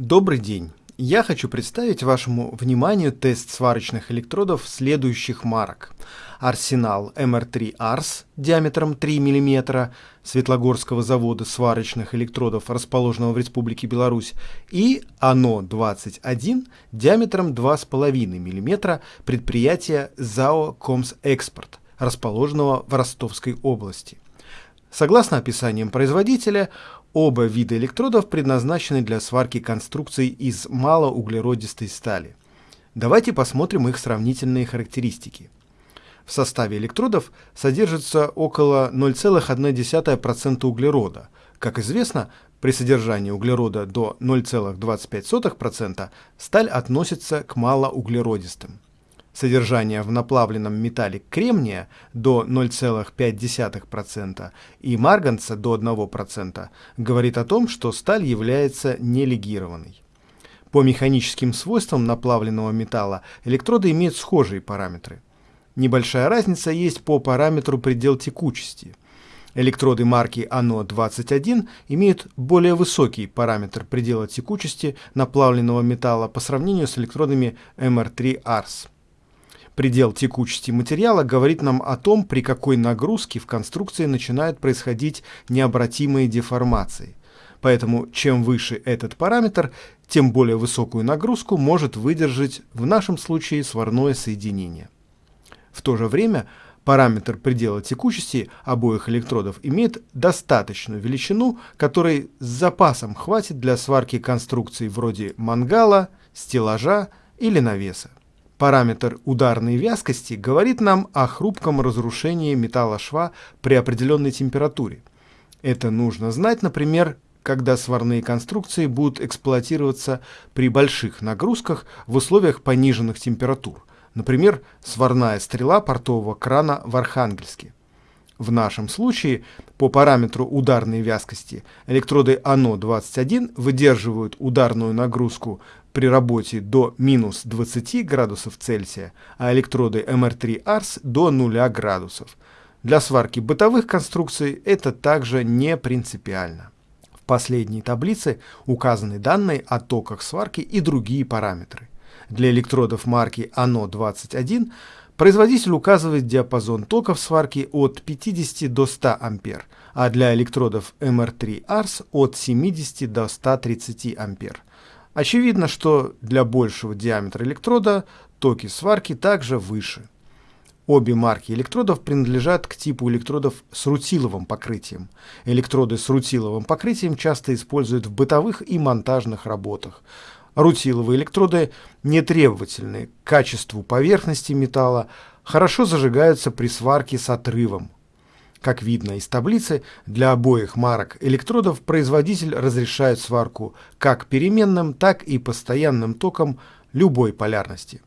Добрый день! Я хочу представить вашему вниманию тест сварочных электродов следующих марок. Арсенал MR3 Ars диаметром 3 мм Светлогорского завода сварочных электродов, расположенного в Республике Беларусь, и АНО-21 диаметром 2,5 мм предприятия ЗАО Комс Экспорт, расположенного в Ростовской области. Согласно описаниям производителя, Оба вида электродов предназначены для сварки конструкций из малоуглеродистой стали. Давайте посмотрим их сравнительные характеристики. В составе электродов содержится около 0,1% углерода. Как известно, при содержании углерода до 0,25% сталь относится к малоуглеродистым. Содержание в наплавленном металле кремния до 0,5% и марганца до 1% говорит о том, что сталь является нелегированной. По механическим свойствам наплавленного металла электроды имеют схожие параметры. Небольшая разница есть по параметру предел текучести. Электроды марки АНО-21 имеют более высокий параметр предела текучести наплавленного металла по сравнению с электродами МР3-АРС. Предел текучести материала говорит нам о том, при какой нагрузке в конструкции начинают происходить необратимые деформации. Поэтому чем выше этот параметр, тем более высокую нагрузку может выдержать в нашем случае сварное соединение. В то же время параметр предела текучести обоих электродов имеет достаточную величину, которой с запасом хватит для сварки конструкций вроде мангала, стеллажа или навеса. Параметр ударной вязкости говорит нам о хрупком разрушении металла шва при определенной температуре. Это нужно знать, например, когда сварные конструкции будут эксплуатироваться при больших нагрузках в условиях пониженных температур, например, сварная стрела портового крана в Архангельске. В нашем случае по параметру ударной вязкости электроды АНО-21 выдерживают ударную нагрузку при работе до минус 20 градусов Цельсия, а электроды MR3 ARS до 0 градусов. Для сварки бытовых конструкций это также не принципиально. В последней таблице указаны данные о токах сварки и другие параметры. Для электродов марки АНО-21 производитель указывает диапазон токов сварки от 50 до 100 А, а для электродов MR3 ARS от 70 до 130 А. Очевидно, что для большего диаметра электрода токи сварки также выше. Обе марки электродов принадлежат к типу электродов с рутиловым покрытием. Электроды с рутиловым покрытием часто используют в бытовых и монтажных работах. Рутиловые электроды не требовательны к качеству поверхности металла, хорошо зажигаются при сварке с отрывом. Как видно из таблицы, для обоих марок электродов производитель разрешает сварку как переменным, так и постоянным током любой полярности.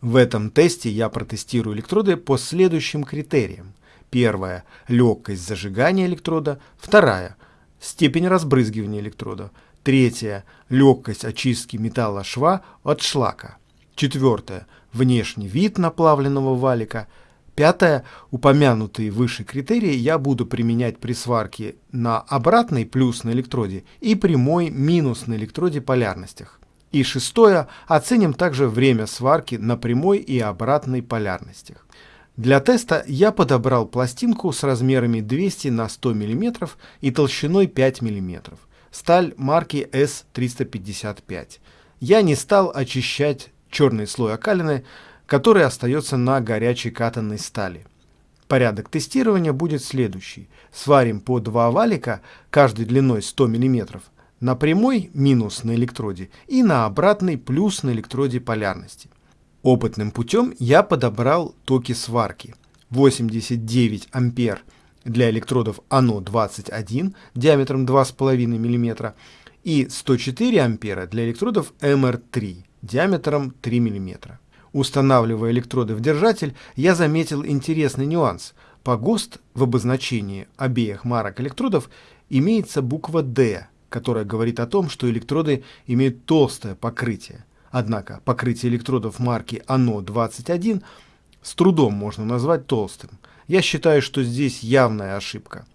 В этом тесте я протестирую электроды по следующим критериям. Первое – легкость зажигания электрода. Вторая – степень разбрызгивания электрода. Третье – легкость очистки металла шва от шлака. Четвертое – внешний вид наплавленного валика – Пятое. Упомянутые выше критерии я буду применять при сварке на обратной плюс на электроде и прямой минус на электроде полярностях. И шестое. Оценим также время сварки на прямой и обратной полярностях. Для теста я подобрал пластинку с размерами 200 на 100 мм и толщиной 5 мм. Сталь марки S355. Я не стал очищать черный слой окалины, который остается на горячей катанной стали. Порядок тестирования будет следующий. Сварим по два валика, каждый длиной 100 мм, на прямой минус на электроде и на обратной плюс на электроде полярности. Опытным путем я подобрал токи сварки. 89 ампер для электродов АНО-21 диаметром 2,5 мм и 104 ампера для электродов МР3 диаметром 3 мм. Устанавливая электроды в держатель, я заметил интересный нюанс. По ГОСТ в обозначении обеих марок электродов имеется буква «Д», которая говорит о том, что электроды имеют толстое покрытие. Однако покрытие электродов марки АНО-21 с трудом можно назвать толстым. Я считаю, что здесь явная ошибка.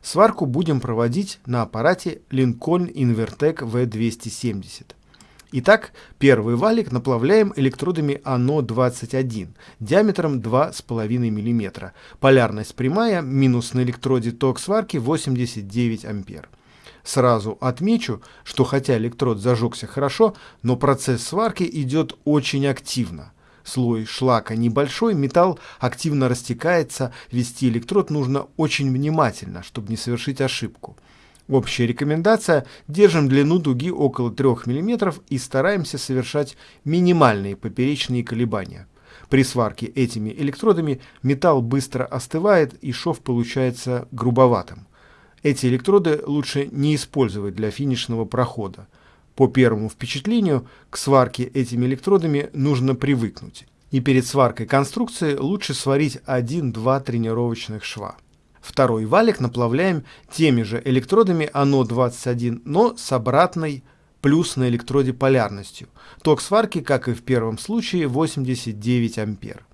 Сварку будем проводить на аппарате Lincoln Invertec V270. Итак, первый валик наплавляем электродами АНО-21 диаметром 2,5 мм. Полярность прямая, минус на электроде ток сварки 89 ампер. Сразу отмечу, что хотя электрод зажегся хорошо, но процесс сварки идет очень активно. Слой шлака небольшой, металл активно растекается, вести электрод нужно очень внимательно, чтобы не совершить ошибку. Общая рекомендация – держим длину дуги около 3 мм и стараемся совершать минимальные поперечные колебания. При сварке этими электродами металл быстро остывает и шов получается грубоватым. Эти электроды лучше не использовать для финишного прохода. По первому впечатлению, к сварке этими электродами нужно привыкнуть. И перед сваркой конструкции лучше сварить 1-2 тренировочных шва. Второй валик наплавляем теми же электродами АНО-21, но с обратной плюс на электроде полярностью. Ток сварки, как и в первом случае, 89 ампер.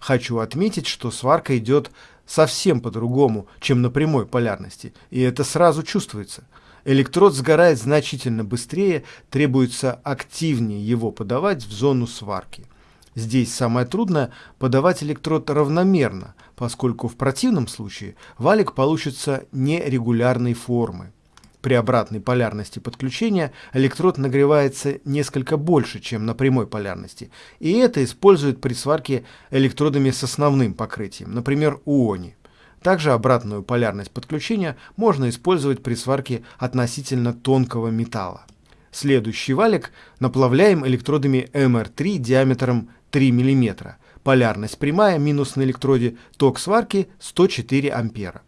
Хочу отметить, что сварка идет совсем по-другому, чем на прямой полярности, и это сразу чувствуется. Электрод сгорает значительно быстрее, требуется активнее его подавать в зону сварки. Здесь самое трудное – подавать электрод равномерно, поскольку в противном случае валик получится нерегулярной формы. При обратной полярности подключения электрод нагревается несколько больше, чем на прямой полярности, и это используют при сварке электродами с основным покрытием, например, УОНИ. Также обратную полярность подключения можно использовать при сварке относительно тонкого металла. Следующий валик наплавляем электродами МР3 диаметром 3 мм. Полярность прямая, минус на электроде, ток сварки 104 ампера.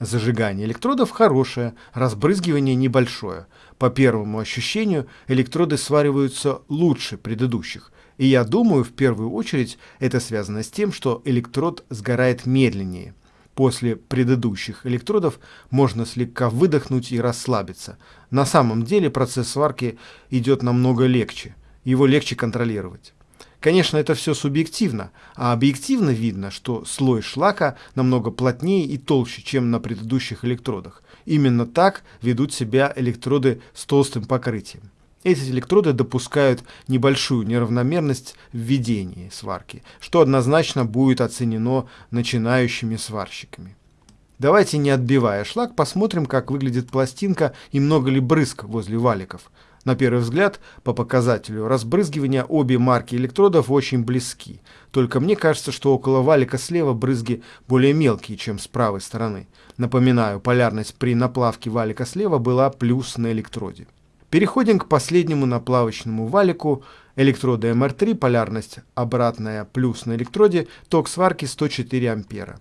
Зажигание электродов хорошее, разбрызгивание небольшое. По первому ощущению электроды свариваются лучше предыдущих. И я думаю, в первую очередь это связано с тем, что электрод сгорает медленнее. После предыдущих электродов можно слегка выдохнуть и расслабиться. На самом деле процесс сварки идет намного легче. Его легче контролировать. Конечно, это все субъективно, а объективно видно, что слой шлака намного плотнее и толще, чем на предыдущих электродах. Именно так ведут себя электроды с толстым покрытием. Эти электроды допускают небольшую неравномерность в ведении сварки, что однозначно будет оценено начинающими сварщиками. Давайте, не отбивая шлак, посмотрим, как выглядит пластинка и много ли брызг возле валиков. На первый взгляд, по показателю разбрызгивания обе марки электродов очень близки. Только мне кажется, что около валика слева брызги более мелкие, чем с правой стороны. Напоминаю, полярность при наплавке валика слева была плюс на электроде. Переходим к последнему наплавочному валику. Электроды МР3, полярность обратная плюс на электроде, ток сварки 104 ампера.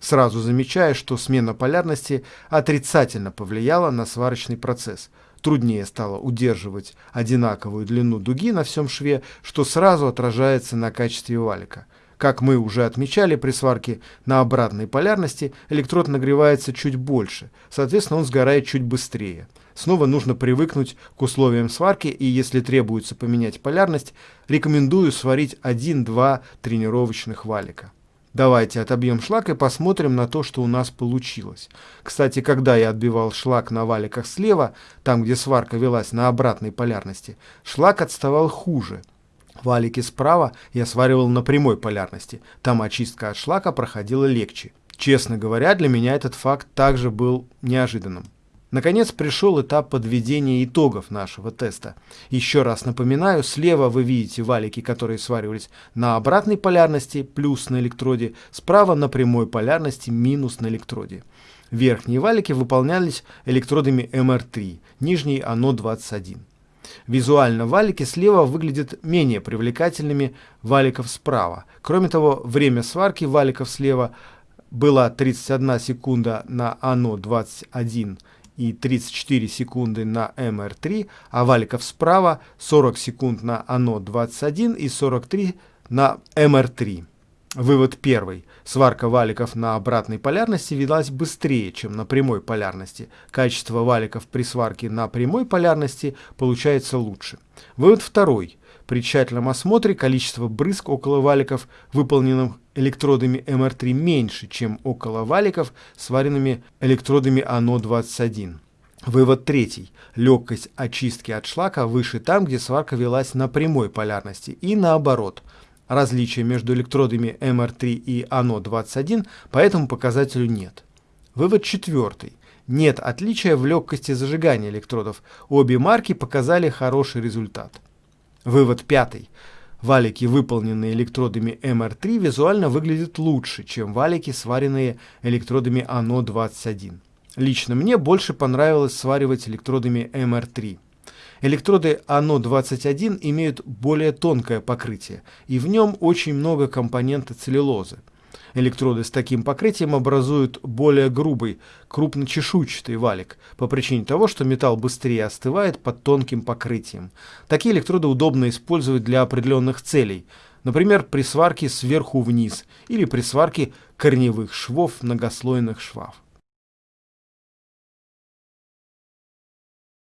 Сразу замечаю, что смена полярности отрицательно повлияла на сварочный процесс – труднее стало удерживать одинаковую длину дуги на всем шве, что сразу отражается на качестве валика. Как мы уже отмечали при сварке на обратной полярности, электрод нагревается чуть больше, соответственно он сгорает чуть быстрее. Снова нужно привыкнуть к условиям сварки и если требуется поменять полярность, рекомендую сварить 1-2 тренировочных валика. Давайте отобьем шлак и посмотрим на то, что у нас получилось. Кстати, когда я отбивал шлак на валиках слева, там где сварка велась на обратной полярности, шлак отставал хуже. Валики справа я сваривал на прямой полярности, там очистка от шлака проходила легче. Честно говоря, для меня этот факт также был неожиданным. Наконец пришел этап подведения итогов нашего теста. Еще раз напоминаю, слева вы видите валики, которые сваривались на обратной полярности, плюс на электроде, справа на прямой полярности, минус на электроде. Верхние валики выполнялись электродами МР3, нижние АНО-21. Визуально валики слева выглядят менее привлекательными валиков справа. Кроме того, время сварки валиков слева было 31 секунда на АНО-21 и 34 секунды на МР3, а валиков справа 40 секунд на АНО-21 и 43 на МР3. Вывод первый. Сварка валиков на обратной полярности велась быстрее, чем на прямой полярности. Качество валиков при сварке на прямой полярности получается лучше. Вывод второй. При тщательном осмотре количество брызг около валиков, выполненных электродами МР3, меньше, чем около валиков, сваренными электродами АНО-21. Вывод третий. Легкость очистки от шлака выше там, где сварка велась на прямой полярности, и наоборот – Различия между электродами МР3 и АНО-21 по этому показателю нет. Вывод четвертый. Нет отличия в легкости зажигания электродов. Обе марки показали хороший результат. Вывод пятый. Валики, выполненные электродами МР3, визуально выглядят лучше, чем валики, сваренные электродами АНО-21. Лично мне больше понравилось сваривать электродами МР3. Электроды АНО-21 имеют более тонкое покрытие, и в нем очень много компонента целлюлозы. Электроды с таким покрытием образуют более грубый, крупночешуйчатый валик, по причине того, что металл быстрее остывает под тонким покрытием. Такие электроды удобно использовать для определенных целей, например, при сварке сверху вниз или при сварке корневых швов многослойных швов.